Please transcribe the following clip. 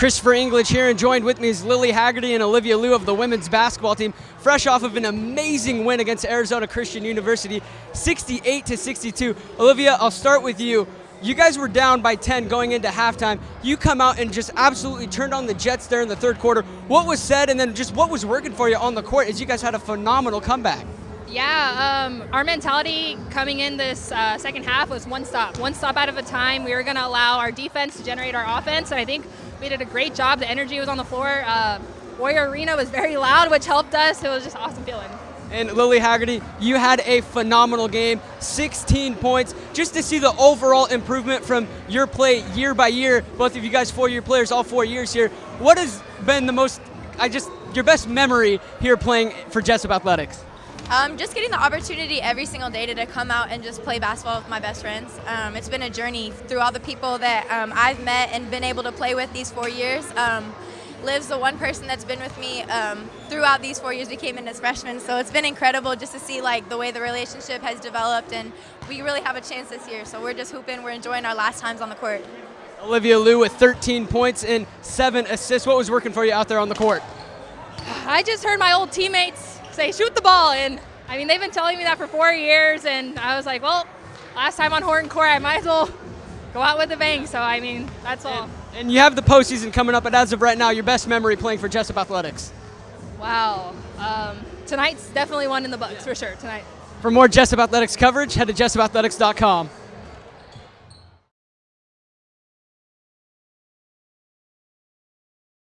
Christopher English here, and joined with me is Lily Haggerty and Olivia Liu of the women's basketball team, fresh off of an amazing win against Arizona Christian University, 68 to 62. Olivia, I'll start with you. You guys were down by 10 going into halftime. You come out and just absolutely turned on the Jets there in the third quarter. What was said, and then just what was working for you on the court as you guys had a phenomenal comeback? Yeah, um, our mentality coming in this uh, second half was one stop, one stop out of a time. We were going to allow our defense to generate our offense, and I think we did a great job. The energy was on the floor. Uh, Warrior Arena was very loud, which helped us. It was just awesome feeling. And Lily Haggerty, you had a phenomenal game, 16 points. Just to see the overall improvement from your play year by year, both of you guys four-year players, all four years here. What has been the most, I just, your best memory here playing for Jessup Athletics? Um, just getting the opportunity every single day to, to, come out and just play basketball with my best friends. Um, it's been a journey through all the people that um, I've met and been able to play with these four years. Um, Liv's the one person that's been with me um, throughout these four years. We came in as freshmen, so it's been incredible just to see like the way the relationship has developed, and we really have a chance this year. So we're just hooping. We're enjoying our last times on the court. Olivia Liu with 13 points and seven assists. What was working for you out there on the court? I just heard my old teammates say, shoot the ball. And I mean, they've been telling me that for four years. And I was like, well, last time on Horton Court, I might as well go out with a bang. So, I mean, that's all. And, and you have the postseason coming up, but as of right now, your best memory playing for Jessup Athletics? Wow. Um, tonight's definitely one in the books yeah. for sure, tonight. For more Jessup Athletics coverage, head to jessupathletics.com.